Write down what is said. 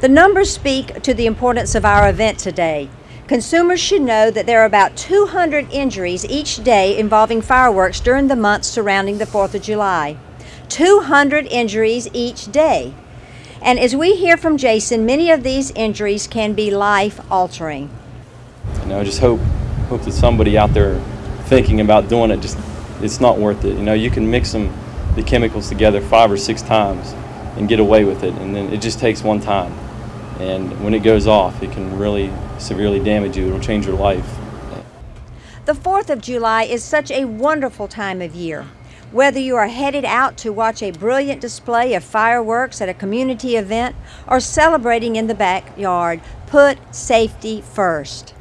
The numbers speak to the importance of our event today. Consumers should know that there are about 200 injuries each day involving fireworks during the months surrounding the 4th of July. 200 injuries each day. And as we hear from Jason, many of these injuries can be life altering. You know, I just hope hope that somebody out there thinking about doing it just it's not worth it. You know, you can mix them the chemicals together five or six times and get away with it, and then it just takes one time. And when it goes off, it can really severely damage you. It'll change your life. The 4th of July is such a wonderful time of year. Whether you are headed out to watch a brilliant display of fireworks at a community event or celebrating in the backyard, put safety first.